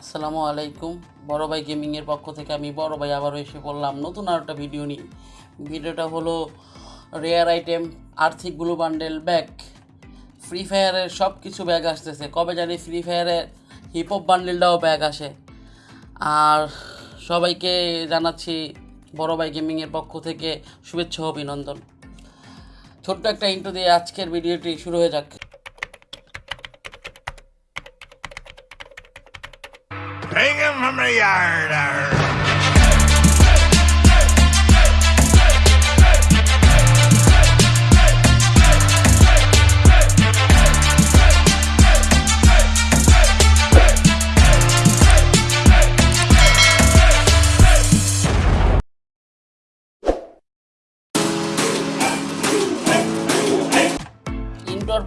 আসসালামু আলাইকুম। বড় ভাই গেমিংয়ের পক্ষ থেকে আমি বড় ভাই আবারও এসে বললাম নতুন আর একটা ভিডিও নিয়ে। ভিডিওটা হলো rare item Arctic blue bundle bag free ফায়ারের সব কিছু ব্যাগ আসতেছে। কবে জানি ফ্রি ফায়ারের হিপ হপ বান্ডেলটাও ব্যাগ আসে। আর সবাইকে জানাচ্ছি বড় ভাই গেমিংয়ের পক্ষ থেকে শুভেচ্ছা অভিনন্দন। ছোট্ট একটা ইন্টু দিয়ে আজকের ভিডিওটি শুরু হয়ে যাক। Bring him from the yard. arr.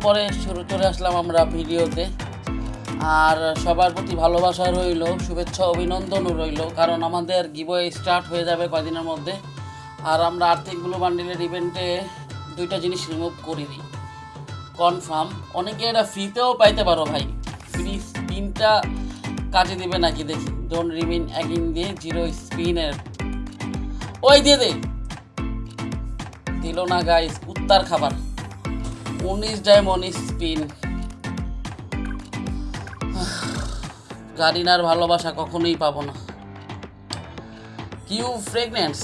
পরে শুরু চলে আসলাম আমরা ভিডিওতে আর সবার প্রতি ভালোবাসা রইল, শুভেচ্ছা, অভিনন্দনও রইল, কারণ আমাদের গিবয়ে স্টার্ট হয়ে যাবে কয়দিনের মধ্যে। আর আমরা আর্থিক ব্লু বান্ডিলের ইভেন্টে দুইটা জিনিস রিমুভ করি দিই। কনফার্ম অনেকে এটা ফ্রিতেও পাইতে পারো ভাই। ফ্রি স্পিনটা কাজে দিবে নাকি দেখি। ডোন্ট রিমিন অ্যাগিন দিয়ে জিরো স্পিনের ওই দিয়ে দে। দিল না গাইস কুত্তার খাবার। উনিশ ডায়মন্ড স্পিন গারিনার ভালোবাসা কখনোই পাবো না। কিউ ফ্রেগনেন্স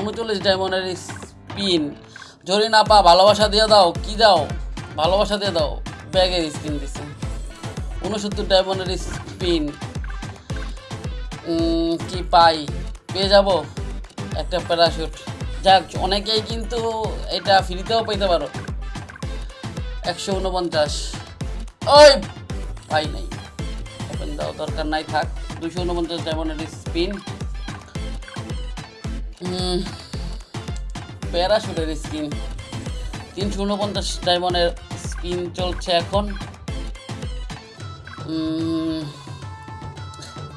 উনচল্লিশ ডায়মন্ডের স্পিন জরি না পা, ভালোবাসা দিয়ে দাও, কি দাও? ভালোবাসা দিয়ে দাও ব্যাগের স্পিন দিছে। উনসত্তর ডায়মন্ডের স্পিন কি পাই? পেয়ে যাব একটা প্যারাশুট যাক, অনেকেই কিন্তু এটা ফ্রিতেও পেতে পারো। একশো উনপঞ্চাশ। ওই, পাই নাই। দেওয়া দরকার নাই, থাক। দুশো উনপঞ্চাশ ডায়মন্ডের স্পিন প্যারাশুটের স্পিন তিনশো উনপঞ্চাশ ডায়মন্ডের স্পিন চলছে এখন।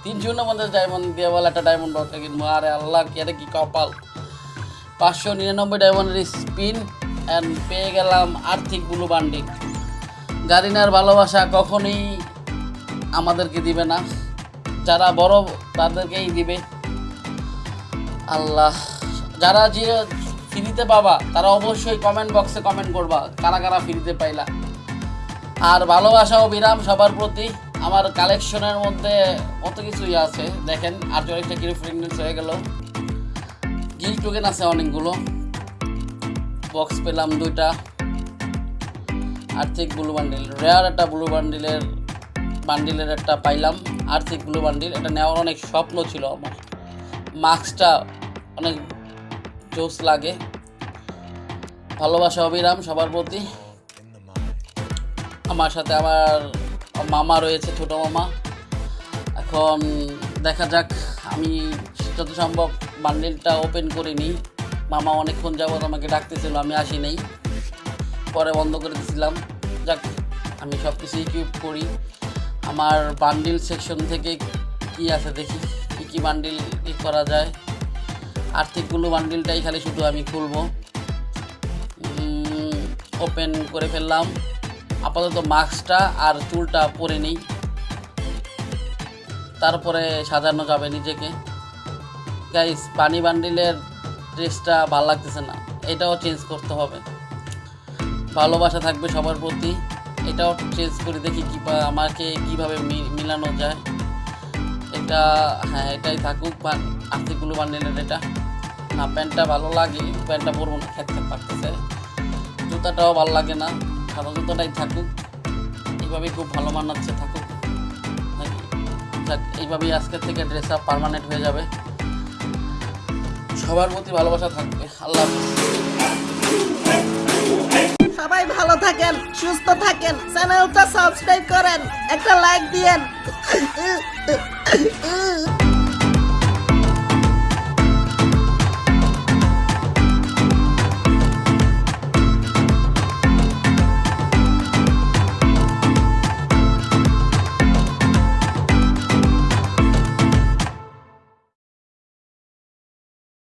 তিনশো উনপঞ্চাশ ডায়মন্ড দিয়ে বলে একটা ডায়মন্ড বলতে কিনবো। আরে আল্লাহ, কি আরে কি কপাল? পাঁচশো নিরানব্বই ডায়মন্ডের স্পিন অ্যান্ড পেয়ে গেলাম আর্থিক ব্লু বান্ডিং গারিনার ভালোবাসা কখনোই আমাদেরকে দিবে না। যারা বড়, তাদেরকেই দিবে। আল্লাহ, যারা যে ফ্রিতে পাবা, তারা অবশ্যই কমেন্ট বক্সে কমেন্ট করবা, কারা কারা ফ্রিতে পাইলা। আর ভালোবাসা ও বিরাম সবার প্রতি। আমার কালেকশনের মধ্যে কত কিছুই আছে, দেখেন আটচল্লিশটা কিলো ফ্রেগনেন্স হয়ে গেল। গিল টোকেন আছে অনেকগুলো। বক্স পেলাম দুইটা। আর্থিক ব্লু বান্ডিল রেয়ার একটা ব্লু বান্ডিলের বান্ডিলের একটা পাইলাম আর্থিক ব্লু বান্ডিল এটা নেওয়ার অনেক স্বপ্ন ছিল আমার। মাস্কটা অনেক জোস লাগে। ভালোবাসা অবিরাম সবার প্রতি। আমার সাথে আমার মামা রয়েছে, ছোট মামা। এখন দেখা যাক, আমি যত সম্ভব বান্ডিলটা ওপেন করে নিই মামা অনেকক্ষণ যাবত আমাকে ডাকতেছিল, আমি আসি নাই পরে বন্ধ করে দিয়েছিলাম যাক, আমি সব কিছু ইকুইপ করি। আমার বান্ডিল সেকশন থেকে কি আছে দেখি, কী কী বান্ডিল ই করা যায়। আর্থিকগুলো বান্ডিলটাই খালি শুধু আমি খুলবো। ওপেন করে ফেললাম। আপাতত মাস্কটা আর চুলটা পরে নিই। তারপরে সাজানো যাবে নিজেকে। গাইস পানি বান্ডিলের ড্রেসটা ভালো লাগতেছে না। এটাও চেঞ্জ করতে হবে। ভালোবাসা থাকবে সবার প্রতি। এটাও চেঞ্জ করে দেখি কি আমাকে কীভাবে মিলানো যায়। এটা হ্যাঁ এটাই থাকুক আর্থিকগুলো বান্ডিলের এটা। না প্যান্টটা ভালো লাগে প্যান্টটা পরবো না, খেতে পারতেছে জুতাটাও ভালো লাগে না সাদা জুতাটাই থাকুক। এইভাবেই খুব ভালো মানাচ্ছে, থাকুক। এইভাবেই আজকের থেকে ড্রেস আপ পারমানেন্ট হয়ে যাবে। সবার প্রতি ভালোবাসা থাকবে। আল্লাহ হাফেজ। থাকেন সুস্থ থাকেন চ্যানেলটা সাবস্ক্রাইব করেন একটা লাইক দিয়েন।